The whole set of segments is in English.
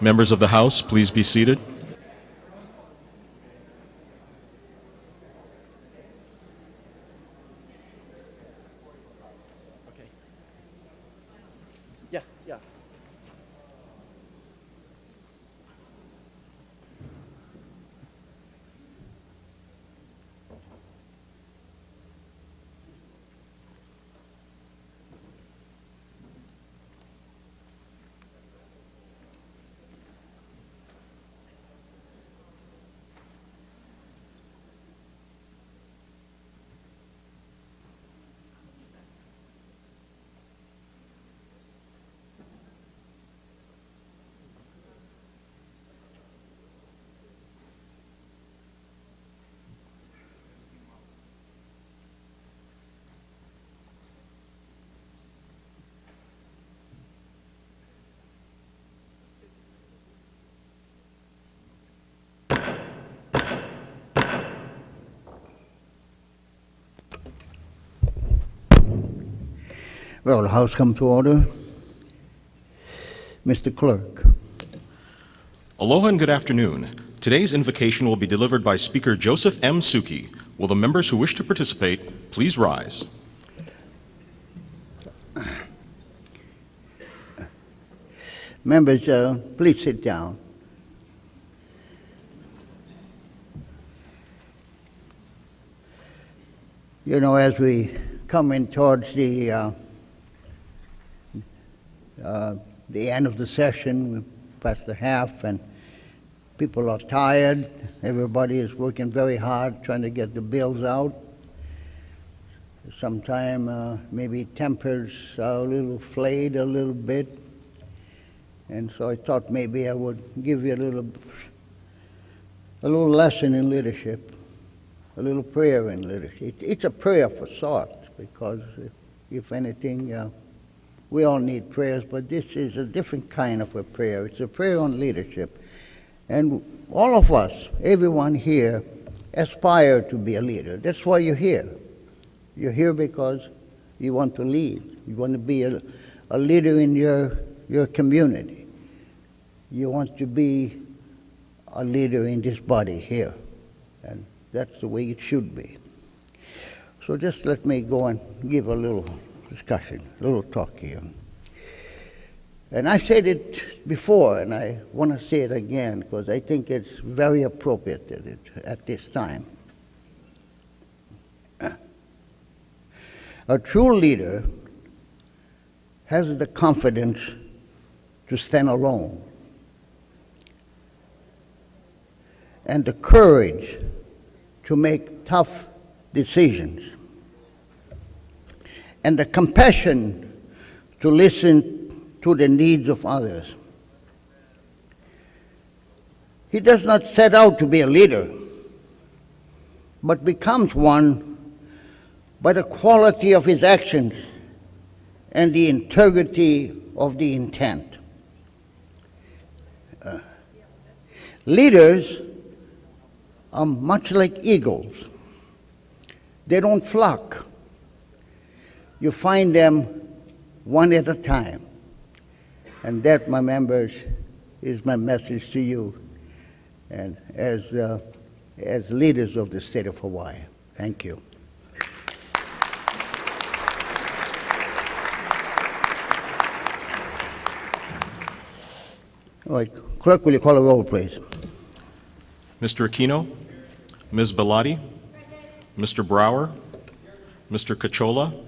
Members of the House, please be seated. Well, the House come to order. Mr. Clerk. Aloha and good afternoon. Today's invocation will be delivered by Speaker Joseph M. Souki. Will the members who wish to participate please rise? Members, uh, please sit down. You know, as we come in towards the uh, uh, the end of the session, past the half, and people are tired. Everybody is working very hard trying to get the bills out. Sometime uh, maybe tempers are a little flayed a little bit. And so I thought maybe I would give you a little, a little lesson in leadership, a little prayer in leadership. It, it's a prayer for sorts because, if, if anything, uh, we all need prayers, but this is a different kind of a prayer. It's a prayer on leadership. And all of us, everyone here, aspire to be a leader. That's why you're here. You're here because you want to lead. You want to be a, a leader in your, your community. You want to be a leader in this body here. And that's the way it should be. So just let me go and give a little discussion, a little talk here. And I've said it before, and I want to say it again because I think it's very appropriate at, it, at this time. A true leader has the confidence to stand alone and the courage to make tough decisions and the compassion to listen to the needs of others. He does not set out to be a leader, but becomes one by the quality of his actions and the integrity of the intent. Uh, leaders are much like eagles. They don't flock. You find them one at a time. And that, my members, is my message to you and as, uh, as leaders of the state of Hawaii. Thank you. All right, clerk, will you call the roll, please? Mr. Aquino, Ms. Belatti, Mr. Brower, Mr. Cachola,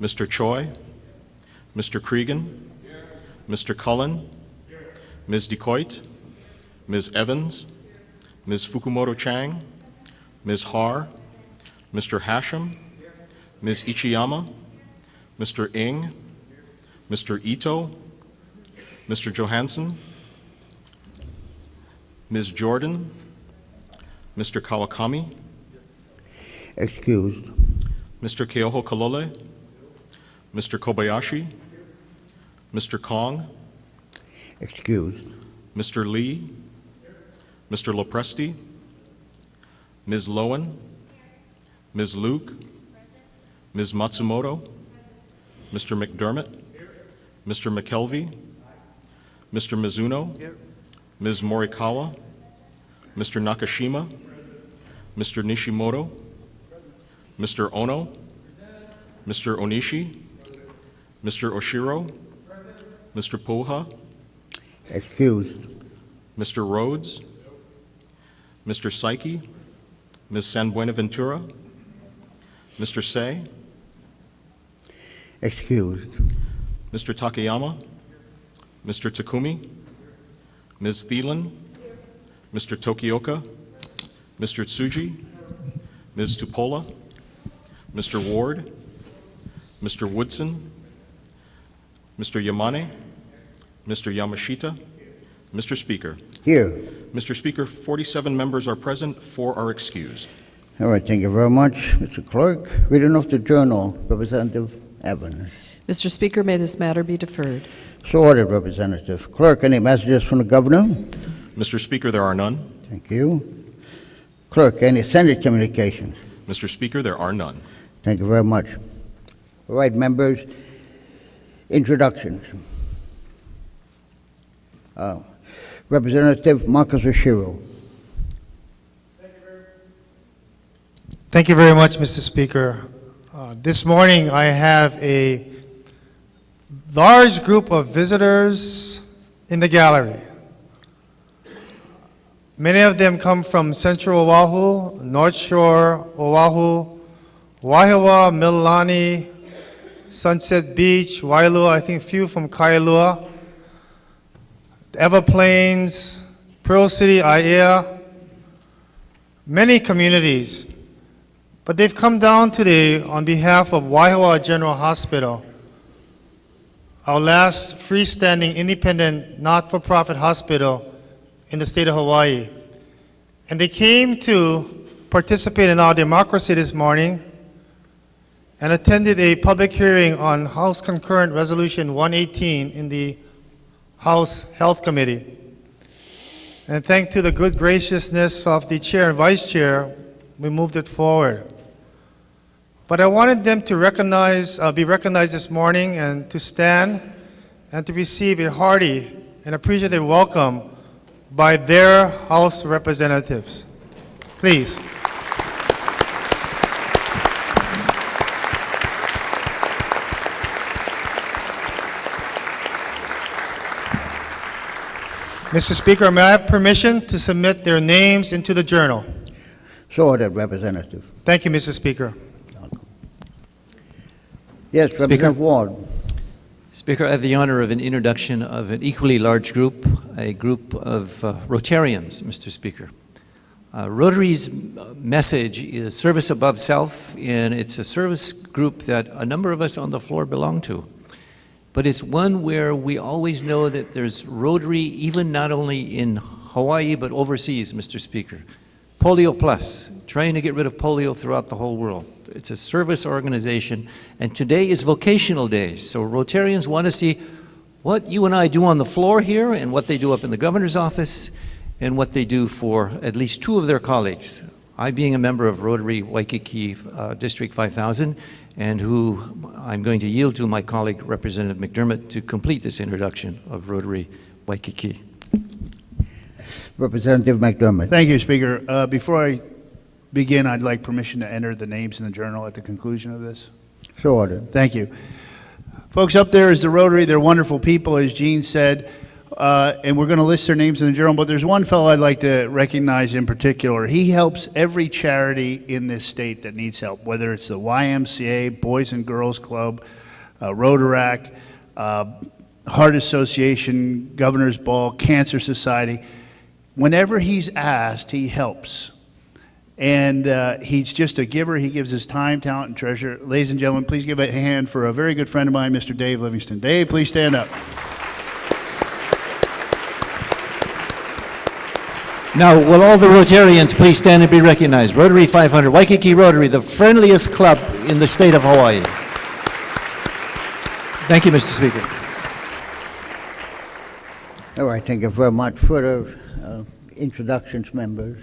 Mr. Choy, Mr. Creagan, Mr. Cullen, Ms. DeCoite, Ms. Evans, Ms. Fukumoto Chang, Ms. Har, Mr. Hashem, Ms. Ichiyama, Mr. Ing, Mr. Ito, Mr. Johanson, Ms. Jordan, Mr. Kawakami, Excused. Mr. Keohokalole, Mr. Kobayashi, Mr. Kong, Excused. Mr. Lee, Mr. LoPresti, Ms. Lowen, Ms. Luke, Ms. Matsumoto, Mr. McDermott, Mr. McKelvey, Mr. Mizuno, Ms. Morikawa, Mr. Nakashima, Mr. Nishimoto, Mr. Ohno, Mr. Onishi, Mr. Oshiro, Mr. Pouha, Excused. Mr. Rhoads, Mr. Saiki, Ms. San Buenaventura, Mr. Say, Excused. Mr. Takayama, Mr. Takumi, Ms. Thielen, Mr. Tokioka, Mr. Tsuji, Ms. Tupola, Mr. Ward, Mr. Woodson, Mr. Yamane, Mr. Yamashita, Mr. Speaker. Here. Mr. Speaker, 47 members are present, four are excused. All right, thank you very much, Mr. Clerk. Reading of the journal, Representative Evans. Mr. Speaker, may this matter be deferred. So ordered, Representative. Clerk, any messages from the governor? Mr. Speaker, there are none. Thank you. Clerk, any Senate communications? Mr. Speaker, there are none. Thank you very much. All right, members, introductions. Uh, Representative Marcus Oshiro. Thank you very much, Mr. Speaker. Uh, This morning, I have a large group of visitors in the gallery. Many of them come from Central Oahu, North Shore, Oahu, Wahiawa, Mililani, Sunset Beach, Wailua, I think a few from Kailua, Ewa Plains, Pearl City, Aiea, many communities. But they've come down today on behalf of Wahiawa General Hospital, our last freestanding independent not-for-profit hospital in the state of Hawaii. And they came to participate in our democracy this morning and attended a public hearing on House Concurrent Resolution 118 in the House Health Committee. And thanks to the good graciousness of the chair and vice chair, we moved it forward. But I wanted them to recognize, uh, be recognized this morning and to stand and to receive a hearty and appreciative welcome by their House representatives. Please. Mr. Speaker, may I have permission to submit their names into the journal? So ordered, Representative. Thank you, Mr. Speaker. Yes, Representative Ward. Speaker, I have the honor of an introduction of an equally large group, a group of uh, Rotarians, Mr. Speaker. Uh, Rotary's message is service above self, and it's a service group that a number of us on the floor belong to. But it's one where we always know that there's Rotary, even not only in Hawaii, but overseas, Mr. Speaker. Polio Plus, trying to get rid of polio throughout the whole world. It's a service organization, and today is vocational day, so Rotarians want to see what you and I do on the floor here and what they do up in the governor's office and what they do for at least two of their colleagues. I being a member of Rotary Waikiki uh, District 5000 and who I'm going to yield to my colleague Representative McDermott to complete this introduction of Rotary Waikiki. Representative McDermott. Thank you, Speaker. Uh, Before I begin, I'd like permission to enter the names in the journal at the conclusion of this. So ordered. Thank you. Folks up there is the Rotary. They're wonderful people, as Gene said, uh, and we're going to list their names in the journal. But there's one fellow I'd like to recognize in particular. He helps every charity in this state that needs help, whether it's the YMCA, Boys and Girls Club, uh, uh, Heart Association, Governor's Ball, Cancer Society. Whenever he's asked, he helps. And uh, he's just a giver. He gives his time, talent, and treasure. Ladies and gentlemen, please give a hand for a very good friend of mine, Mr. Dave Livingston. Dave, please stand up. Now, will all the Rotarians please stand and be recognized? Rotary 500, Waikiki Rotary, the friendliest club in the state of Hawaii. Thank you, Mr. Speaker. All right, thank you very much. Further uh, introductions, members?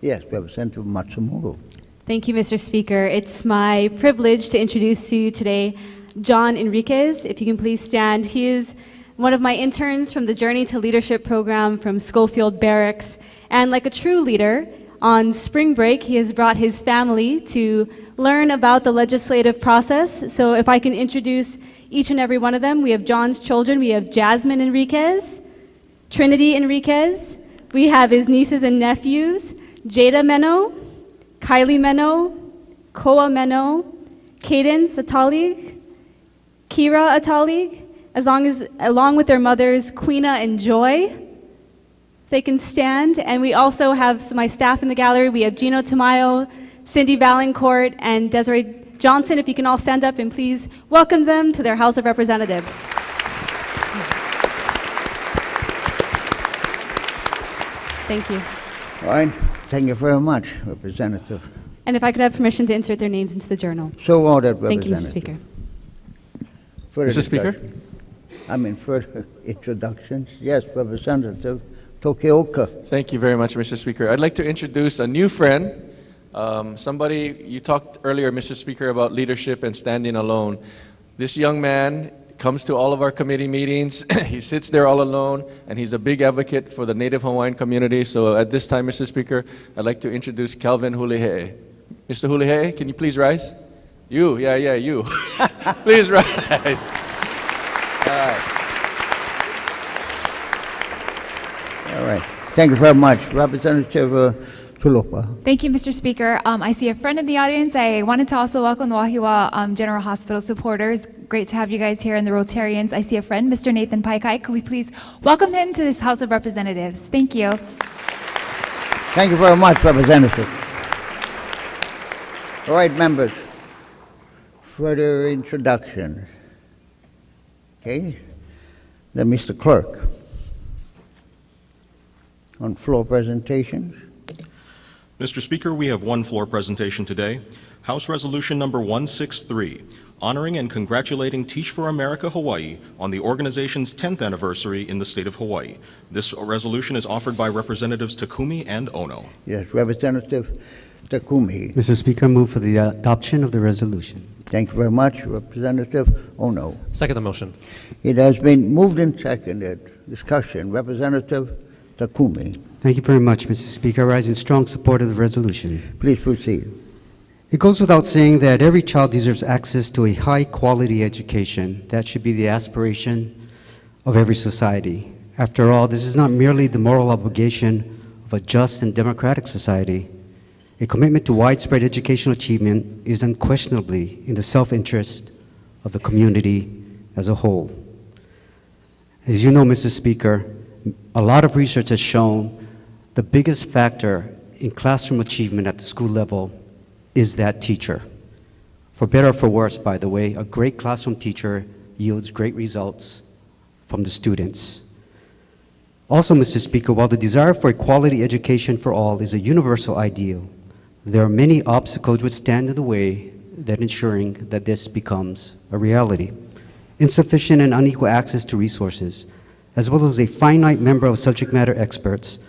Yes, Representative Matsumoto. Thank you, Mr. Speaker. It's my privilege to introduce to you today John Enriquez. If you can please stand, he is one of my interns from the Journey to Leadership program from Schofield Barracks. And like a true leader, on spring break, he has brought his family to learn about the legislative process. So if I can introduce each and every one of them, we have John's children. We have Jasmine Enriquez, Trinity Enriquez. We have his nieces and nephews, Jada Meno, Kylie Meno, Koa Meno, Cadence Atalig, Kira Atalig, as long as, along with their mothers, Quina and Joy. They can stand. And we also have my staff in the gallery. We have Gino Tamayo, Cindy Valancourt, and Desiree Johnson. If you can all stand up and please welcome them to their House of Representatives. Thank you. All right, thank you very much, Representative. And if I could have permission to insert their names into the journal. So ordered, Thank you, Mr. Representative. Speaker. Further Mr. Speaker? I mean, further introductions. Yes, Representative Tokioka. Thank you very much, Mr. Speaker. I'd like to introduce a new friend, um, somebody, you talked earlier, Mr. Speaker, about leadership and standing alone. This young man comes to all of our committee meetings, he sits there all alone, and he's a big advocate for the Native Hawaiian community. So at this time, Mr. Speaker, I'd like to introduce Calvin Hulihe. Mr. Hulihe, can you please rise? You, yeah, yeah, you. please rise. All right. Thank you very much. Representative uh, Tulupa. Thank you, Mr. Speaker. Um, I see a friend in the audience. I wanted to also welcome the Wahiawa um, General Hospital supporters. Great to have you guys here and the Rotarians. I see a friend, Mr. Nathan Paikai. Could we please welcome him to this House of Representatives? Thank you. Thank you very much, Representative. All right, members. Further introductions. Okay. Then Mr. Clerk. On floor presentations. Mr. Speaker, we have one floor presentation today. House Resolution Number 163, honoring and congratulating Teach for America Hawaii on the organization's 10th anniversary in the state of Hawaii. This resolution is offered by Representatives Takumi and Ohno. Yes, Representative Takumi. Mr. Speaker, I move for the uh, adoption of the resolution. Thank you very much, Representative Ohno. Second the motion. It has been moved and seconded. Discussion. Representative Takumi. Thank you very much, Mr. Speaker. I rise in strong support of the resolution. Please proceed. It goes without saying that every child deserves access to a high quality education. That should be the aspiration of every society. After all, this is not merely the moral obligation of a just and democratic society. A commitment to widespread educational achievement is unquestionably in the self interest of the community as a whole. As you know, Mr. Speaker, a lot of research has shown the biggest factor in classroom achievement at the school level is that teacher. For better or for worse, by the way, a great classroom teacher yields great results from the students. Also, Mr. Speaker, while the desire for a quality education for all is a universal ideal, there are many obstacles which stand in the way that ensuring that this becomes a reality. Insufficient and unequal access to resources, as well as a finite number of subject matter experts,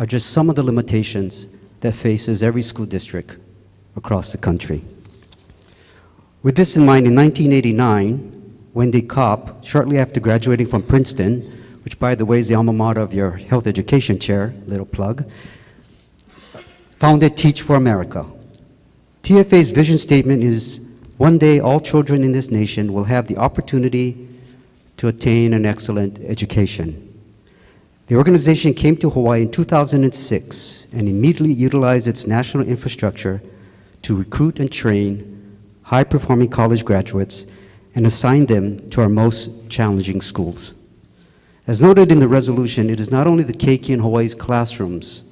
are just some of the limitations that faces every school district across the country. With this in mind, in 1989, Wendy Kopp, shortly after graduating from Princeton, which by the way is the alma mater of your health education chair, little plug, founded Teach for America. TFA's vision statement is one day all children in this nation will have the opportunity to attain an excellent education. The organization came to Hawaii in 2006 and immediately utilized its national infrastructure to recruit and train high performing college graduates and assign them to our most challenging schools. As noted in the resolution, it is not only the Keiki in Hawaii's classrooms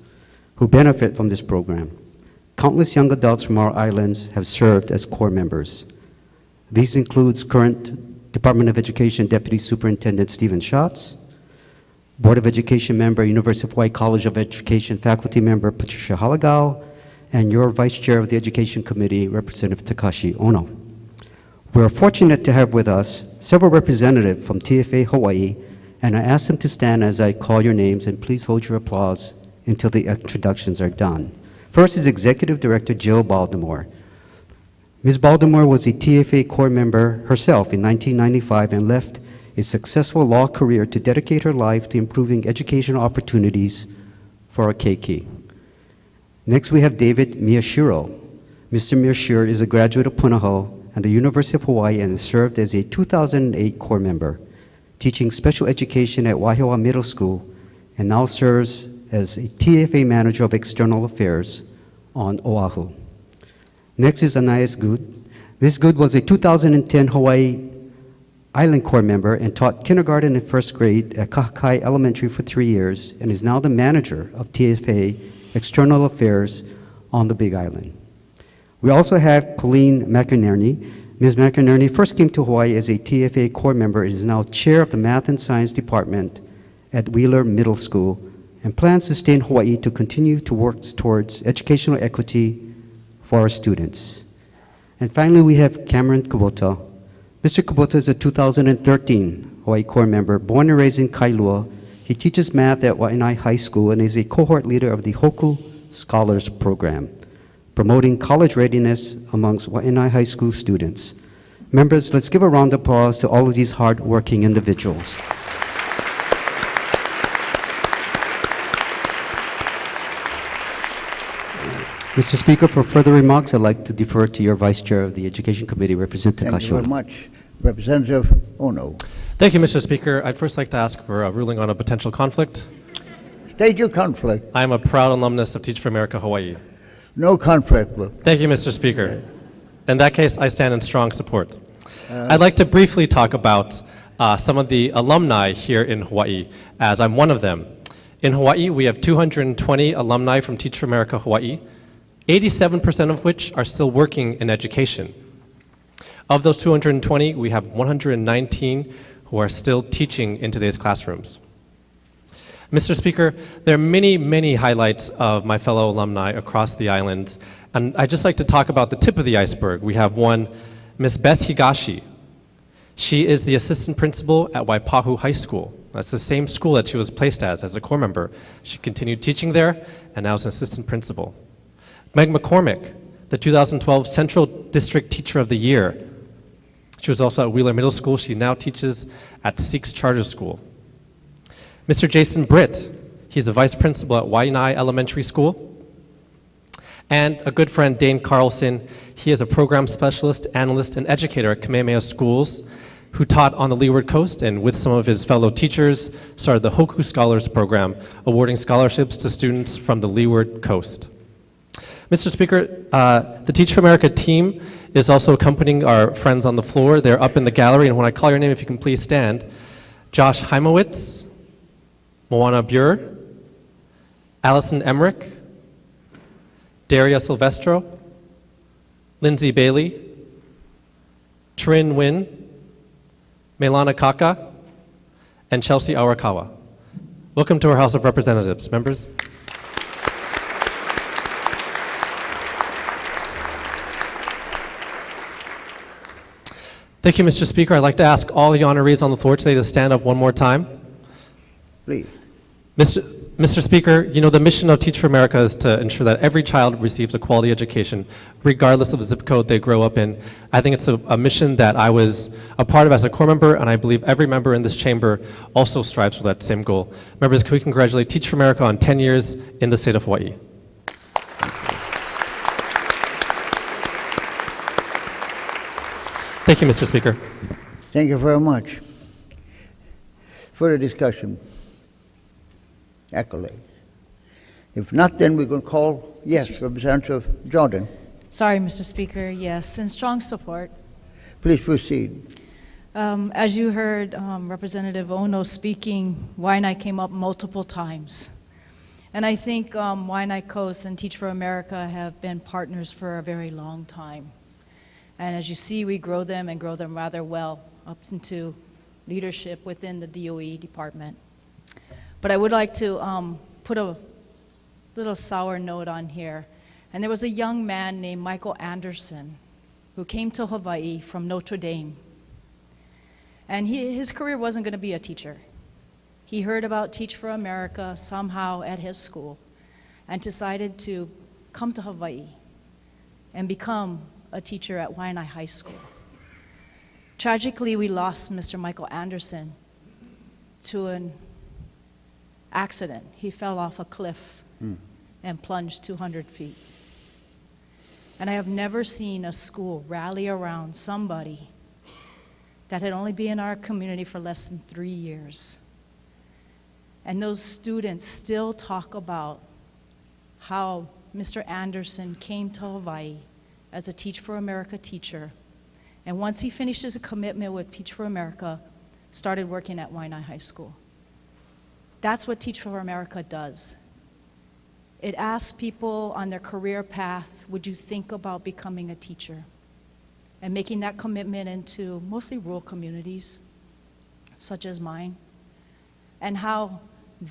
who benefit from this program. Countless young adults from our islands have served as core members. These includes current Department of Education Deputy Superintendent Stephen Schatz, Board of Education member, University of Hawaii College of Education faculty member Patricia Halagao, and your Vice Chair of the Education Committee, Representative Takashi Ohno. We are fortunate to have with us several representatives from TFA Hawaii, and I ask them to stand as I call your names, and please hold your applause until the introductions are done. First is Executive Director Jill Baltimore. Ms. Baltimore was a TFA core member herself in 1995 and left a successful law career to dedicate her life to improving educational opportunities for our keiki. Next, we have David Miyashiro. Mr. Miyashiro is a graduate of Punahou and the University of Hawaii and served as a 2008 core member, teaching special education at Wahiawa Middle School, and now serves as a TFA manager of external affairs on Oahu. Next is Anais Good. Ms. Good was a 2010 Hawaii Island Corps member and taught kindergarten and first grade at Kahakai Elementary for three years and is now the manager of TFA External Affairs on the Big Island. We also have Colleen McInerney. Ms. McInerney first came to Hawaii as a TFA Corps member and is now chair of the Math and Science Department at Wheeler Middle School and plans to stay in Hawaii to continue to work towards educational equity for our students. And finally, we have Cameron Kubota. Mr. Kubota is a 2013 Hawaii Corps member, born and raised in Kailua. He teaches math at Waianae High School and is a cohort leader of the Hoku Scholars Program, promoting college readiness amongst Waianae High School students. Members, let's give a round of applause to all of these hard-working individuals. Mr. Speaker, for further remarks, I'd like to defer to your Vice Chair of the Education Committee, Representative Thank you very much. Representative Ohno. Thank you, Mr. Speaker. I'd first like to ask for a ruling on a potential conflict. State your conflict. I am a proud alumnus of Teach for America Hawaii. No conflict. but Thank you, Mr. Speaker. In that case, I stand in strong support. I'd like to briefly talk about uh, some of the alumni here in Hawaii, as I'm one of them. In Hawaii, we have 220 alumni from Teach for America Hawaii, 87% of which are still working in education. Of those 220, we have 119 who are still teaching in today's classrooms. Mr. Speaker, there are many, many highlights of my fellow alumni across the island, and I'd just like to talk about the tip of the iceberg. We have one, Miss Beth Higashi. She is the assistant principal at Waipahu High School. That's the same school that she was placed as, as a core member. She continued teaching there and now is an assistant principal. Meg McCormick, the 2012 Central District Teacher of the Year. She was also at Wheeler Middle School. She now teaches at SEEQS Charter School. Mr. Jason Britt, he's a vice principal at Waianae Elementary School. And a good friend, Dane Carlson, he is a program specialist, analyst, and educator at Kamehameha Schools, who taught on the Leeward Coast and with some of his fellow teachers started the Hoku Scholars Program, awarding scholarships to students from the Leeward Coast. Mr. Speaker, uh, the Teach for America team is also accompanying our friends on the floor. They're up in the gallery, and when I call your name, if you can please stand. Josh Heimowitz, Moana Buer, Allison Emmerich, Daria Silvestro, Lindsay Bailey, Trin Win, Melana Kaka, and Chelsea Arakawa. Welcome to our House of Representatives. Members? Thank you, Mr. Speaker. I'd like to ask all the honorees on the floor today to stand up one more time. Please. Mr. Mr. Speaker, you know, the mission of Teach for America is to ensure that every child receives a quality education, regardless of the zip code they grow up in. I think it's a, a mission that I was a part of as a core member, and I believe every member in this chamber also strives for that same goal. Members, can we congratulate Teach for America on 10 years in the state of Hawaii? Thank you, Mr. Speaker. Thank you very much. Further discussion? Accolades? If not, then we can going to call, yes, Representative of Jordan. Sorry, Mr. Speaker. Yes, in strong support. Please proceed. Um, as you heard um, Representative Ohno speaking, Waianae came up multiple times. And I think um, Waianae Coast and Teach for America have been partners for a very long time. And as you see, we grow them and grow them rather well up into leadership within the DOE department. But I would like to um, put a little sour note on here. And there was a young man named Michael Anderson who came to Hawaii from Notre Dame. And he, his career wasn't going to be a teacher. He heard about Teach for America somehow at his school and decided to come to Hawaii and become a teacher at Waianae High School. Tragically, we lost Mr. Michael Anderson to an accident. He fell off a cliff hmm. and plunged 200 feet. And I have never seen a school rally around somebody that had only been in our community for less than three years. And those students still talk about how Mr. Anderson came to Hawaii as a Teach for America teacher. And once he finished his commitment with Teach for America, started working at Waianae High School. That's what Teach for America does. It asks people on their career path, would you think about becoming a teacher? And making that commitment into mostly rural communities, such as mine, and how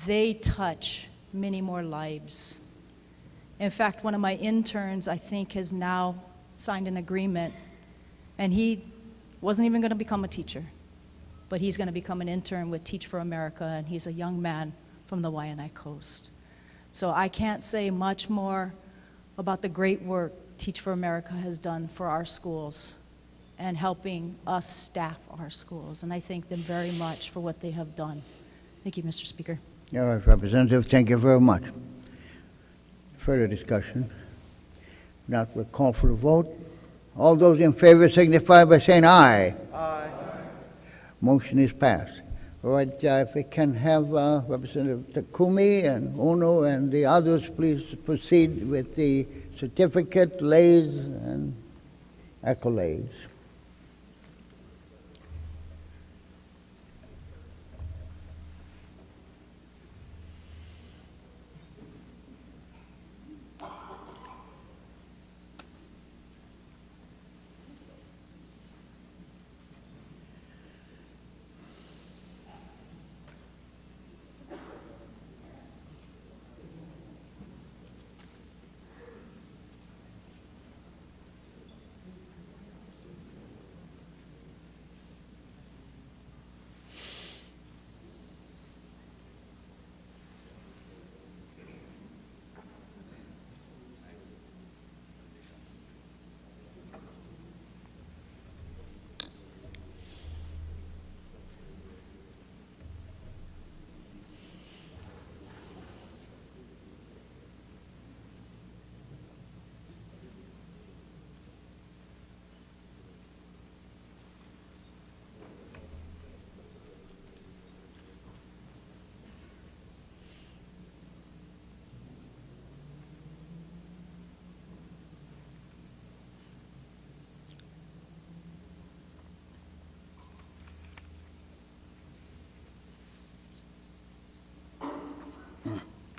they touch many more lives. In fact, one of my interns, I think, has now signed an agreement, and he wasn't even going to become a teacher, but he's going to become an intern with Teach for America, and he's a young man from the Waianae Coast. So I can't say much more about the great work Teach for America has done for our schools and helping us staff our schools. And I thank them very much for what they have done. Thank you, Mr. Speaker. All right, Representative, thank you very much. Further discussion? Not, we'll call for the vote. All those in favor signify by saying aye. Aye. Motion is passed. All right, uh, if we can have uh, Representative Takumi and Ohno and the others, please proceed with the certificate, lays, and accolades.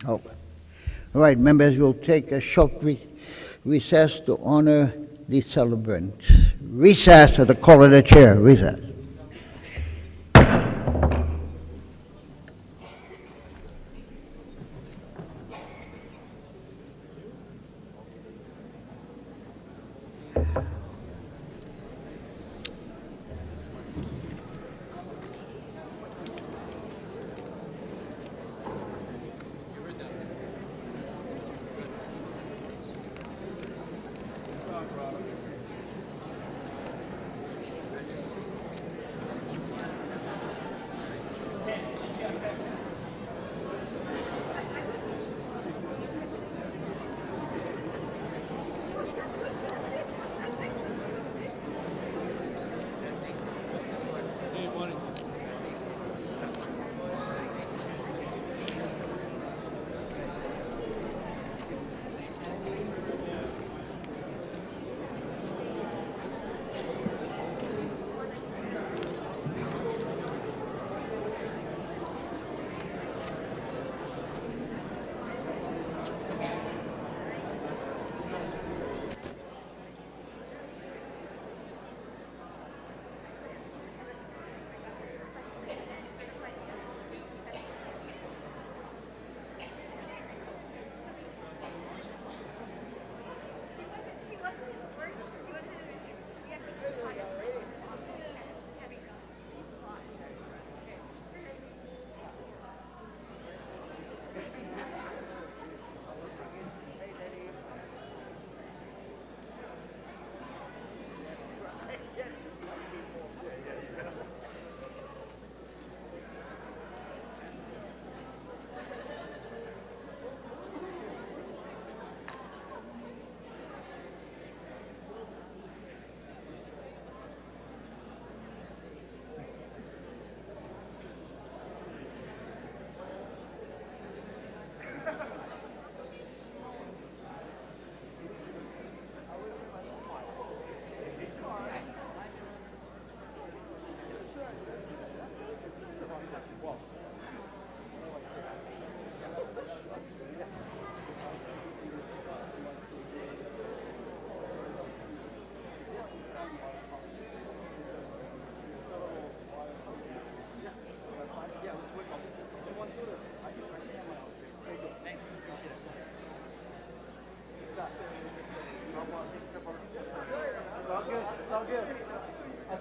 Oh. All right, members, we'll take a short re- recess to honor the celebrant. Recess at the call of the chair. Recess.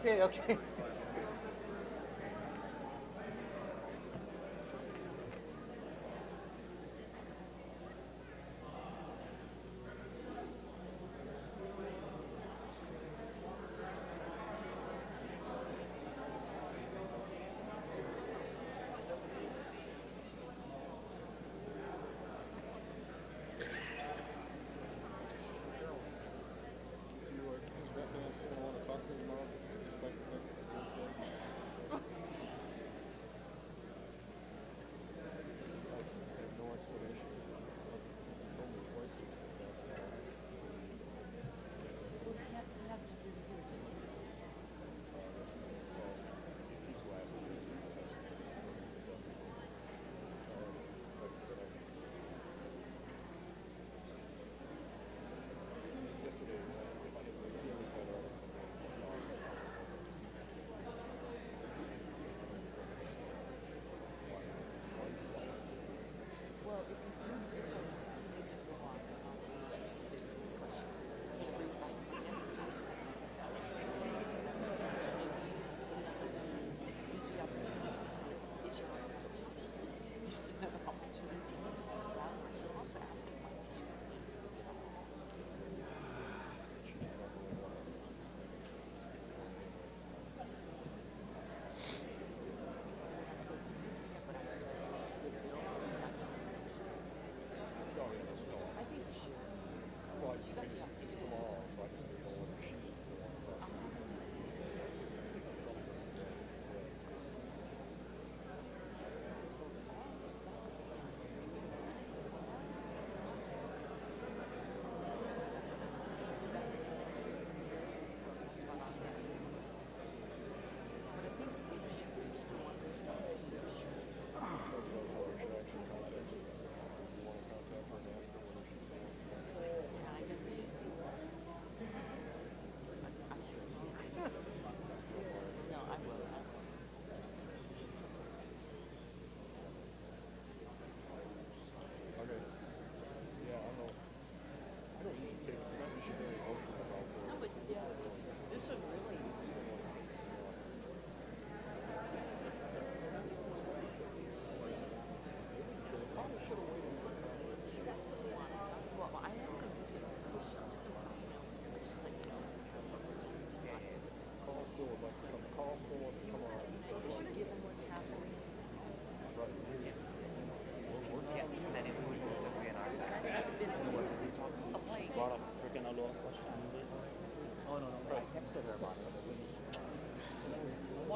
Okay, okay.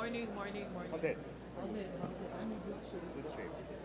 Morning, morning, morning. How's it? How's it? How's it? I'm in good shape. Good shape.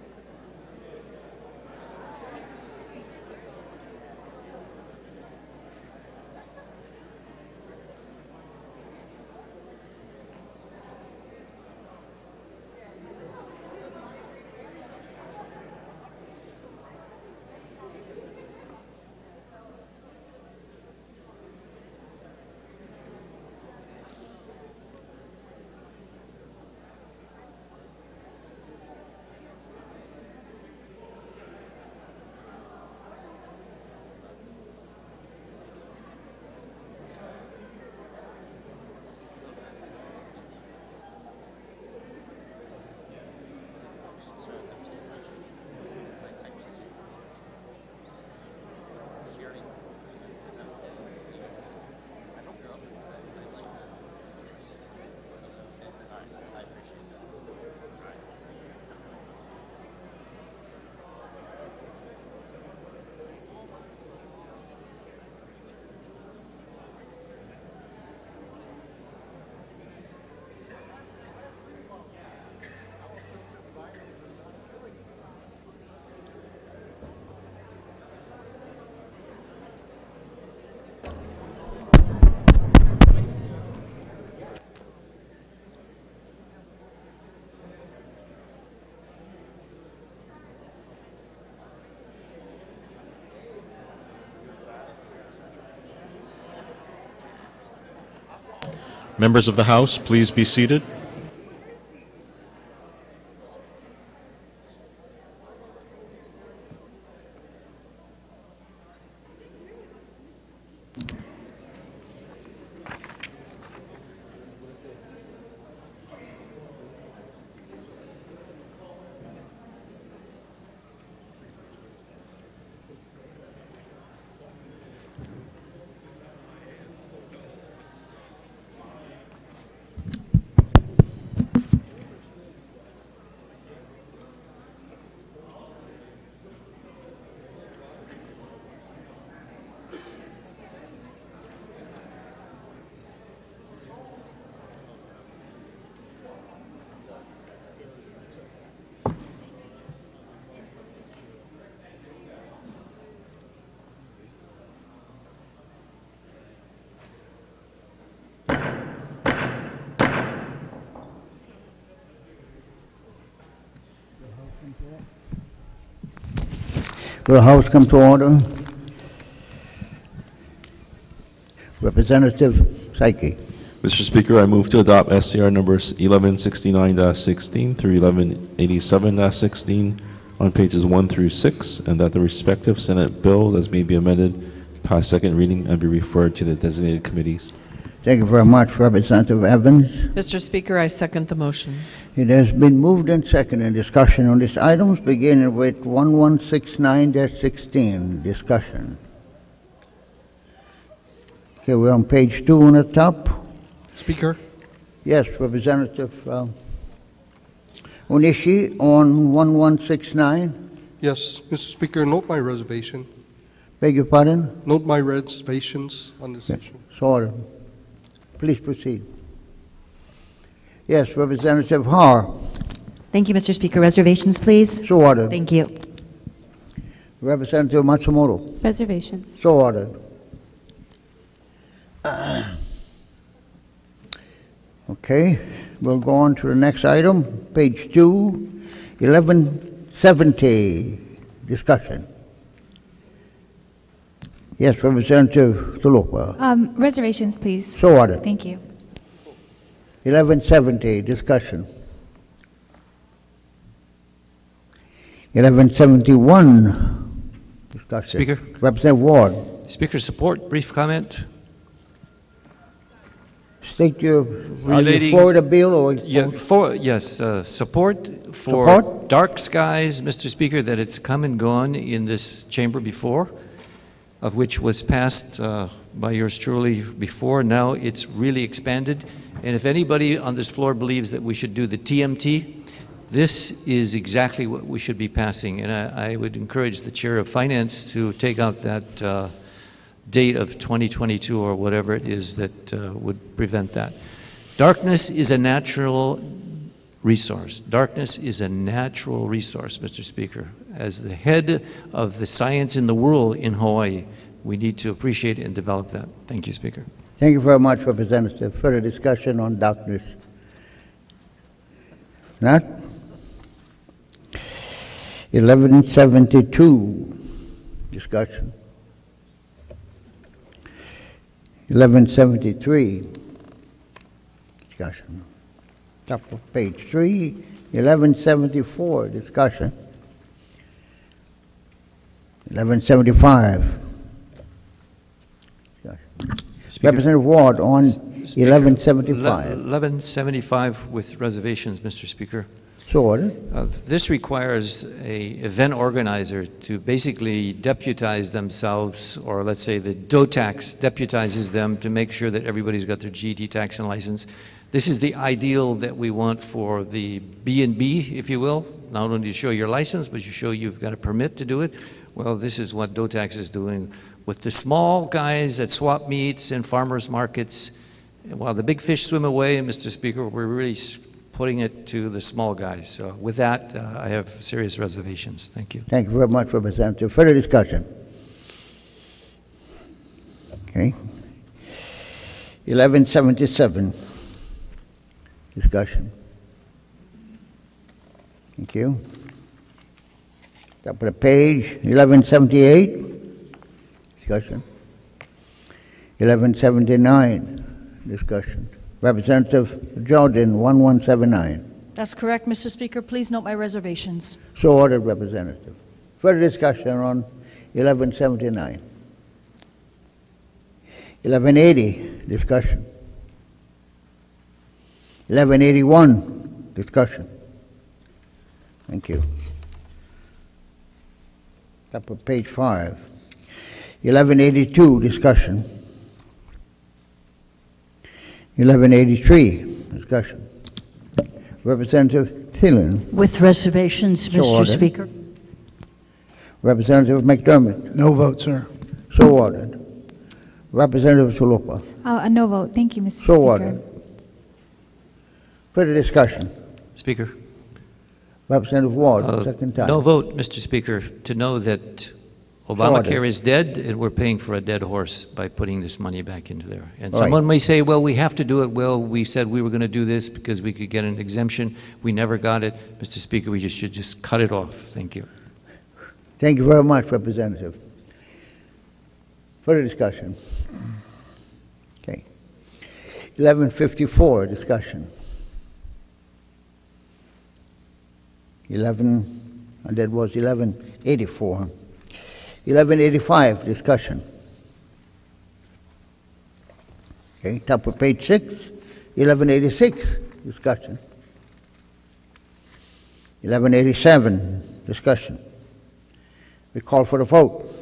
Members of the House, please be seated. Will the House come to order? Representative Saiki. Mr. Speaker, I move to adopt SCR numbers 1169-16 through 1187-16 on pages 1 through 6, and that the respective Senate bill as may be amended pass second reading and be referred to the designated committees. Thank you very much, Representative Evans. Mr. Speaker, I second the motion. It has been moved and seconded. In discussion on these items, beginning with 1169-16. Discussion. Okay, we're on page two on the top. Speaker, Yes, Representative uh, Onishi on 1169. yes, Mr. Speaker, note my reservation. Beg your pardon? Note my reservations on this issue. Sorry. Please proceed. Yes, Representative Har. Thank you, Mr. Speaker. Reservations, please. So ordered. Thank you. Representative Matsumoto. Reservations. So ordered. Okay, we'll go on to the next item, page two, 1170, discussion. Yes, Representative Tupola. Um, reservations, please. So ordered. Thank you. 1170, discussion. 1171, discussion. Speaker. Representative Ward, Speaker, support, brief comment. state your, are you Relating- for the bill or? Yeah, for, yes, uh, support for Support? dark skies, Mr. Speaker, that it's come and gone in this chamber before, of which was passed uh, by yours truly before. Now it's really expanded. And if anybody on this floor believes that we should do the TMT, this is exactly what we should be passing. And I, I would encourage the Chair of Finance to take out that uh, date of 2022 or whatever it is that uh, would prevent that. Darkness is a natural resource. Darkness is a natural resource, Mr. Speaker. As the head of the science in the world in Hawaii, we need to appreciate and develop that. Thank you, Speaker. Thank you very much, Representative. Further discussion on darkness? Not? 1172, discussion. 1173, discussion. Top of page three, 1174, discussion. 1175. Speaker. Representative Ward on Speaker, 1175. 1175 with reservations, Mr. Speaker. So ordered. Uh, This requires a event organizer to basically deputize themselves, or let's say the DOTAX deputizes them to make sure that everybody's got their GT tax and license. This is the ideal that we want for the B and B, if you will. Not only to show your license, but you show you've got a permit to do it. Well, this is what DOTAX is doing with the small guys at swap meets and farmers markets. While the big fish swim away, Mr. Speaker, we're really putting it to the small guys. So with that, uh, I have serious reservations. Thank you. Thank you very much, Representative. Further discussion? Okay. 1177, discussion. Thank you. Top of the page, 1178, discussion. 1179, discussion. Representative Jordan, 1179. That's correct, Mr. Speaker. Please note my reservations. So ordered, Representative. Further discussion on 1179. 1180, discussion. 1181, discussion. Thank you. Top of page five. 1182, discussion. 1183, discussion. Representative Thielen. With reservations, So Mr. ordered. Speaker. Representative McDermott. No vote, sir. So ordered. Representative Tupola. Uh, a no vote. Thank you, Mr. Speaker. So Speaker. ordered. Further discussion. Speaker. Representative Ward, Uh, second time. No vote, Mr. Speaker, to know that Obamacare is dead and we're paying for a dead horse by putting this money back into there. And All right. someone may say, well, we have to do it. Well, we said we were going to do this because we could get an exemption. We never got it. Mr. Speaker, we just should just cut it off. Thank you. Thank you very much, Representative. Further discussion? Okay. 1154, discussion. 11, and that was 1184. 1185, discussion. Okay, top of page six, 1186, discussion. 1187, discussion. We call for a vote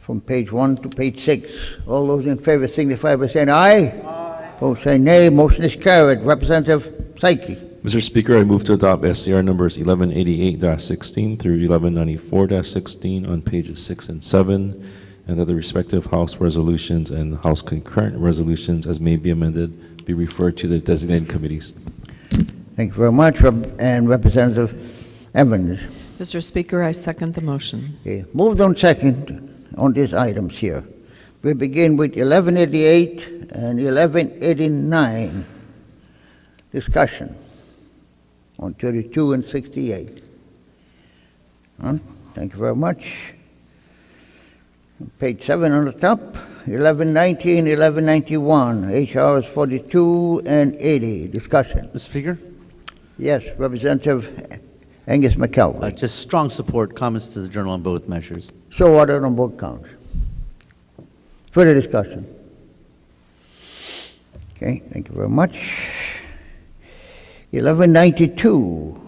from page one to page six. All those in favor signify by saying aye. Aye. Opposed say nay. Motion is carried. Representative Saiki. Mr. Speaker, I move to adopt SCR numbers 1188-16 through 1194-16 on pages 6 and 7, and that the respective House resolutions and House concurrent resolutions, as may be amended, be referred to the designated committees. Thank you very much. And Representative Evans. Mr. Speaker, I second the motion. Okay. Moved on second on these items here. We begin with 1188 and 1189. Discussion on 32 and 68. Huh? Thank you very much. Page 7 on the top, 1190 and 1191, HRs 42 and 80. Discussion. Mr. Speaker? Yes, Representative Angus McKelvey. Uh, Just strong support, comments to the journal on both measures. So ordered on both counts. Further discussion? Okay, thank you very much. 1192,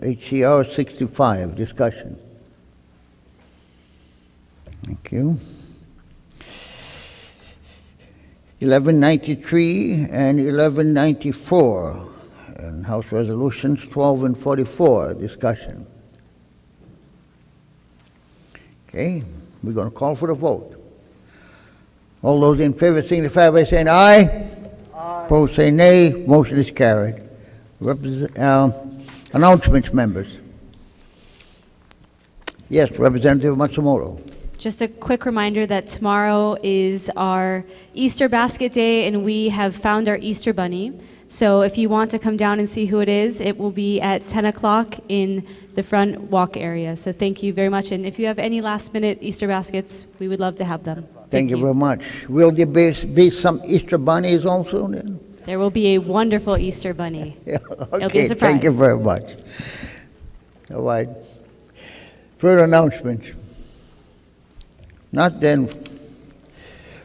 HCR 65, discussion. Thank you. 1193 and 1194, and House Resolutions 12 and 44, discussion. Okay, we're going to call for the vote. All those in favor signify by saying aye. Aye. Opposed say nay. Motion is carried. Uh, announcements, members. Yes, Representative Matsumoto. Just a quick reminder that tomorrow is our Easter basket day, and we have found our Easter bunny. So if you want to come down and see who it is, it will be at 10 o'clock in the front walk area. So thank you very much. And if you have any last minute Easter baskets, we would love to have them. Thank you very much. Will there be, be some Easter bunnies also then? There will be a wonderful Easter bunny. It'll be a Okay, thank you very much. All right. Further announcements? Not then.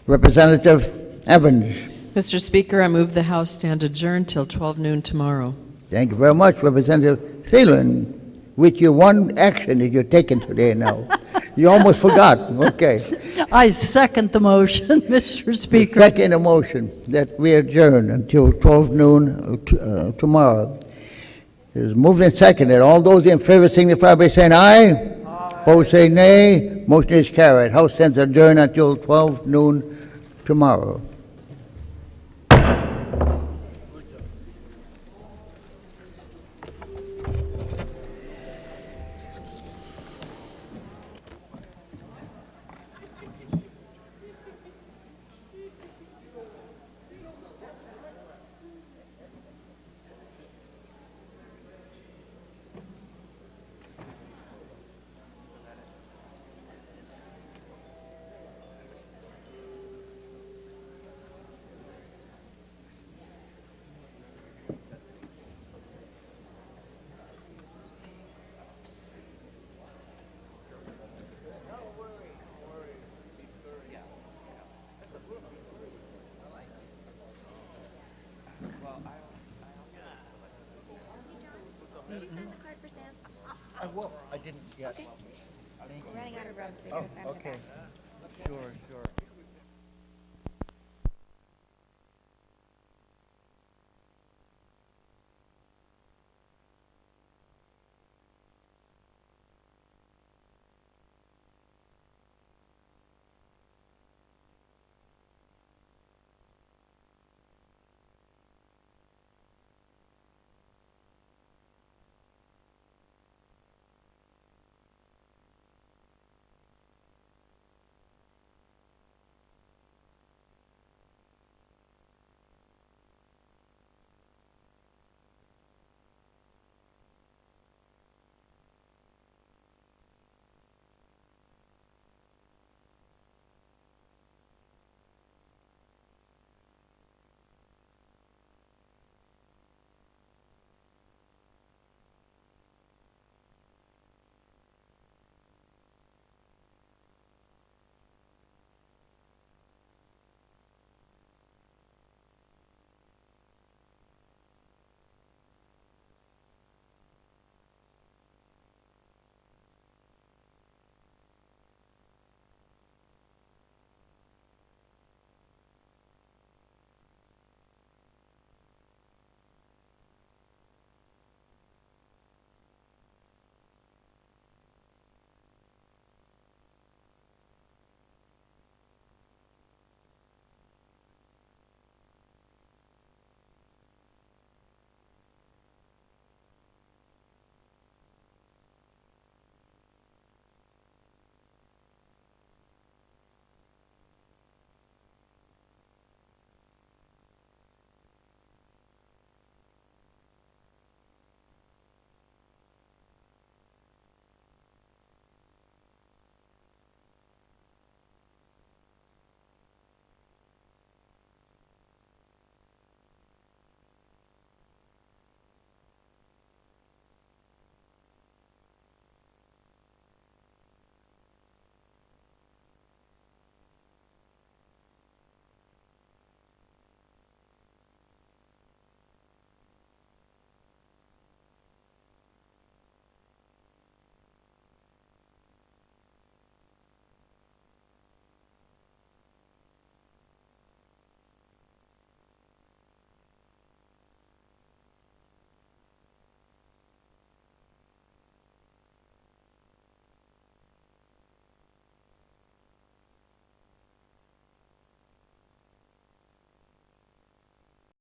Representative Evans. Mr. Speaker, I move the House stand adjourned till 12 noon tomorrow. Thank you very much, Representative Thielen, with your one action that you're taking today now. You almost forgot, okay. I second the motion, Mr. Speaker. Second a motion that we adjourn until 12 noon uh, uh, tomorrow. It is moved and seconded. All those in favor signify by saying aye. Opposed say nay. Motion is carried. House stands adjourned until 12 noon tomorrow.